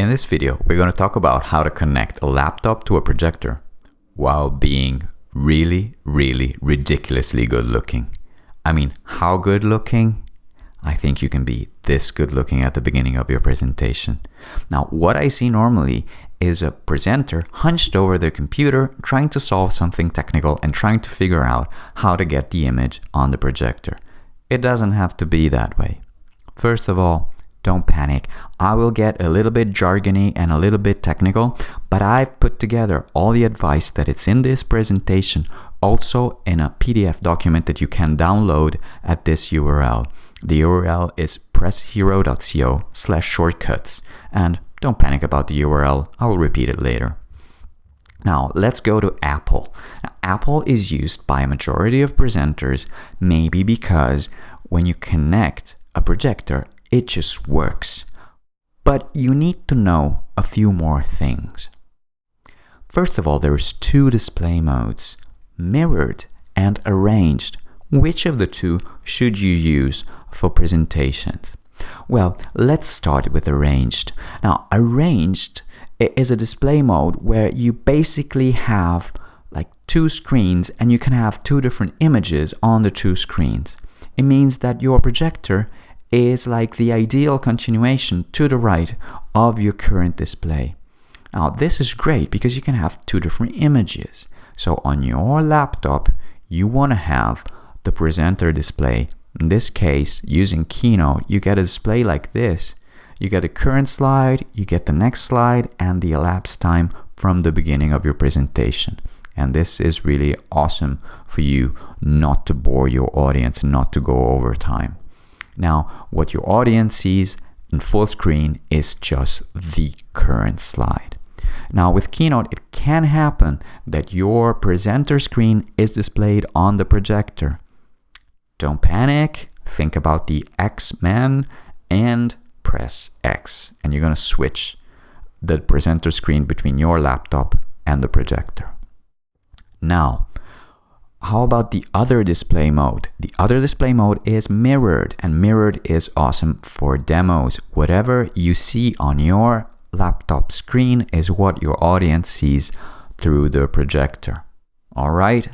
In this video, we're going to talk about how to connect a laptop to a projector while being really, really ridiculously good looking. I mean, how good looking? I think you can be this good looking at the beginning of your presentation. Now, what I see normally is a presenter hunched over their computer trying to solve something technical and trying to figure out how to get the image on the projector. It doesn't have to be that way. First of all, don't panic. I will get a little bit jargony and a little bit technical, but I've put together all the advice that it's in this presentation also in a PDF document that you can download at this URL. The URL is presshero.co slash shortcuts. And don't panic about the URL, I will repeat it later. Now, let's go to Apple. Now, Apple is used by a majority of presenters, maybe because when you connect a projector it just works. But you need to know a few more things. First of all, there's two display modes, mirrored and arranged. Which of the two should you use for presentations? Well, let's start with arranged. Now, arranged is a display mode where you basically have like two screens and you can have two different images on the two screens. It means that your projector is like the ideal continuation to the right of your current display. Now this is great because you can have two different images. So on your laptop, you want to have the presenter display. In this case, using Keynote, you get a display like this. You get the current slide, you get the next slide, and the elapsed time from the beginning of your presentation. And this is really awesome for you not to bore your audience, not to go over time. Now, what your audience sees in full screen is just the current slide. Now with Keynote, it can happen that your presenter screen is displayed on the projector. Don't panic, think about the X-Men and press X and you're going to switch the presenter screen between your laptop and the projector. Now, how about the other display mode? The other display mode is mirrored and mirrored is awesome for demos. Whatever you see on your laptop screen is what your audience sees through the projector. All right.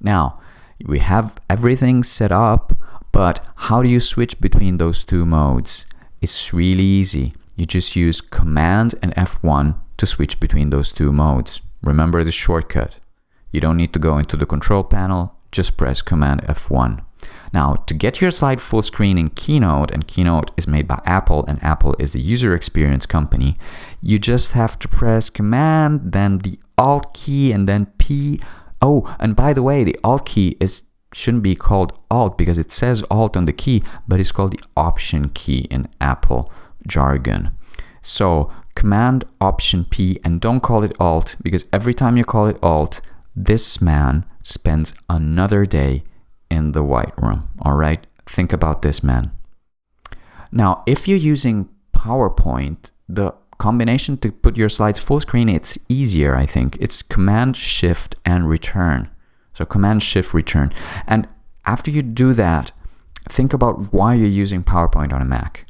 Now we have everything set up, but how do you switch between those two modes? It's really easy. You just use Command and F1 to switch between those two modes. Remember the shortcut. You don't need to go into the control panel, just press Command F1. Now, to get your slide full screen in Keynote, and Keynote is made by Apple, and Apple is the user experience company, you just have to press Command, then the Alt key, and then P. Oh, and by the way, the Alt key is shouldn't be called Alt because it says Alt on the key, but it's called the Option key in Apple jargon. So Command Option P, and don't call it Alt because every time you call it Alt, this man spends another day in the White Room. All right, think about this man. Now, if you're using PowerPoint, the combination to put your slides full screen, it's easier, I think. It's Command Shift and Return. So Command Shift Return. And after you do that, think about why you're using PowerPoint on a Mac.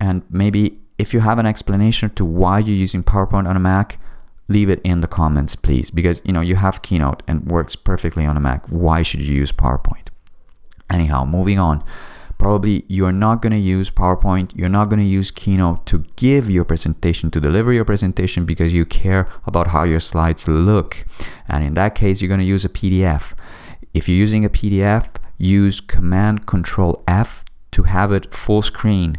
And maybe if you have an explanation to why you're using PowerPoint on a Mac, leave it in the comments, please, because you know you have Keynote and works perfectly on a Mac. Why should you use PowerPoint? Anyhow, moving on. Probably you're not going to use PowerPoint, you're not going to use Keynote to give your presentation, to deliver your presentation because you care about how your slides look. And in that case, you're going to use a PDF. If you're using a PDF, use Command Control F to have it full screen.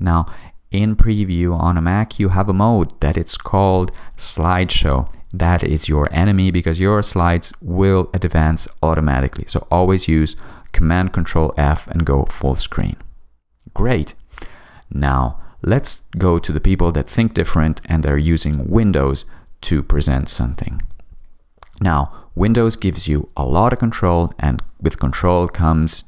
Now, in preview on a Mac, you have a mode that it's called slideshow. That is your enemy because your slides will advance automatically. So always use Command Control F and go full screen. Great. Now let's go to the people that think different and they're using Windows to present something. Now, Windows gives you a lot of control and with control comes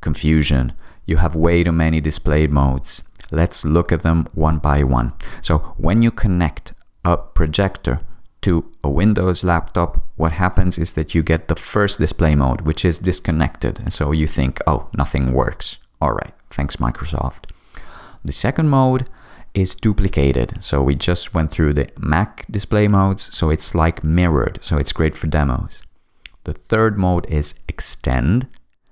confusion. You have way too many display modes. Let's look at them one by one. So when you connect a projector to a Windows laptop, what happens is that you get the first display mode, which is disconnected. And so you think, oh, nothing works. All right, thanks Microsoft. The second mode is duplicated. So we just went through the Mac display modes, so it's like mirrored, so it's great for demos. The third mode is extend.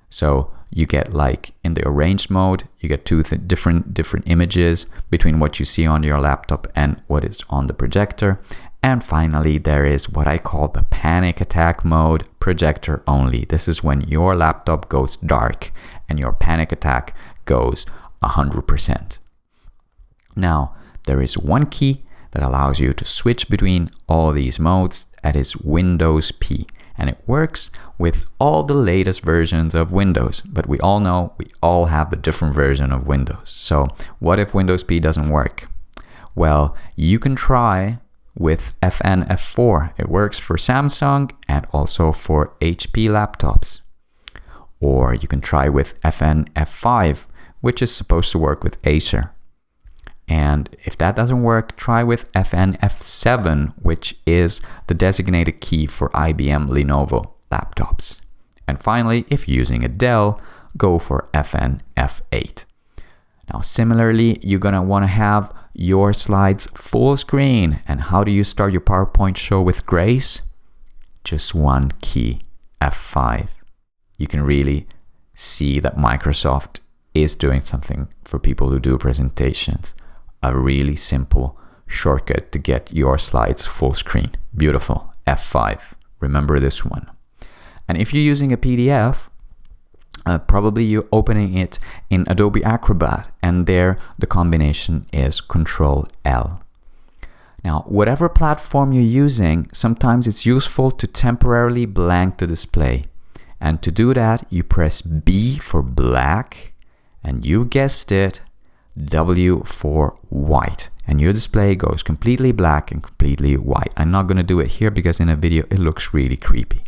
So you get like in the arranged mode, you get two different different images between what you see on your laptop and what is on the projector. And finally, there is what I call the panic attack mode, projector only. This is when your laptop goes dark and your panic attack goes 100%. Now, there is one key that allows you to switch between all these modes, that is Windows P. And it works with all the latest versions of Windows, but we all know we all have a different version of Windows. So what if Windows P doesn't work? Well, you can try with FN F4. It works for Samsung and also for HP laptops. Or you can try with FN F5, which is supposed to work with Acer. And if that doesn't work, try with FN F7, which is the designated key for IBM Lenovo laptops. And finally, if you're using a Dell, go for FN F8. Now, similarly, you're going to want to have your slides full screen. And how do you start your PowerPoint show with grace? Just one key, F5. You can really see that Microsoft is doing something for people who do presentations. A really simple shortcut to get your slides full screen. Beautiful, F5. Remember this one. And if you're using a PDF, uh, probably you're opening it in Adobe Acrobat and there the combination is Control L. Now, whatever platform you're using, sometimes it's useful to temporarily blank the display. And to do that, you press B for black and you guessed it, W for white. And your display goes completely black and completely white. I'm not going to do it here because in a video it looks really creepy.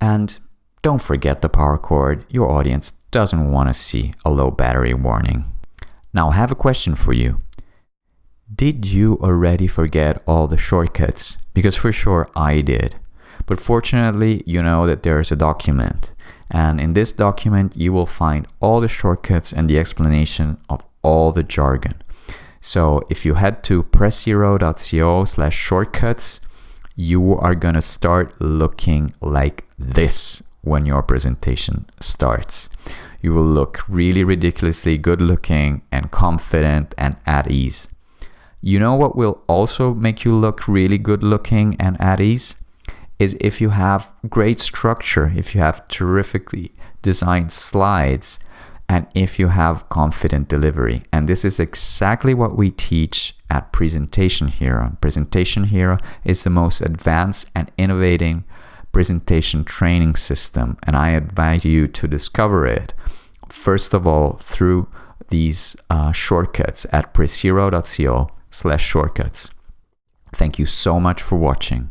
And don't forget the power cord, your audience doesn't want to see a low battery warning. Now I have a question for you. Did you already forget all the shortcuts? Because for sure I did. But fortunately, you know that there is a document. And in this document, you will find all the shortcuts and the explanation of all the jargon. So if you head to pressero.co slash shortcuts, you are going to start looking like this when your presentation starts. You will look really ridiculously good looking and confident and at ease. You know what will also make you look really good looking and at ease? Is if you have great structure, if you have terrifically designed slides, and if you have confident delivery. And this is exactly what we teach at Presentation Hero. Presentation Hero is the most advanced and innovating presentation training system, and I invite you to discover it, first of all, through these uh, shortcuts at pressero.co slash shortcuts. Thank you so much for watching.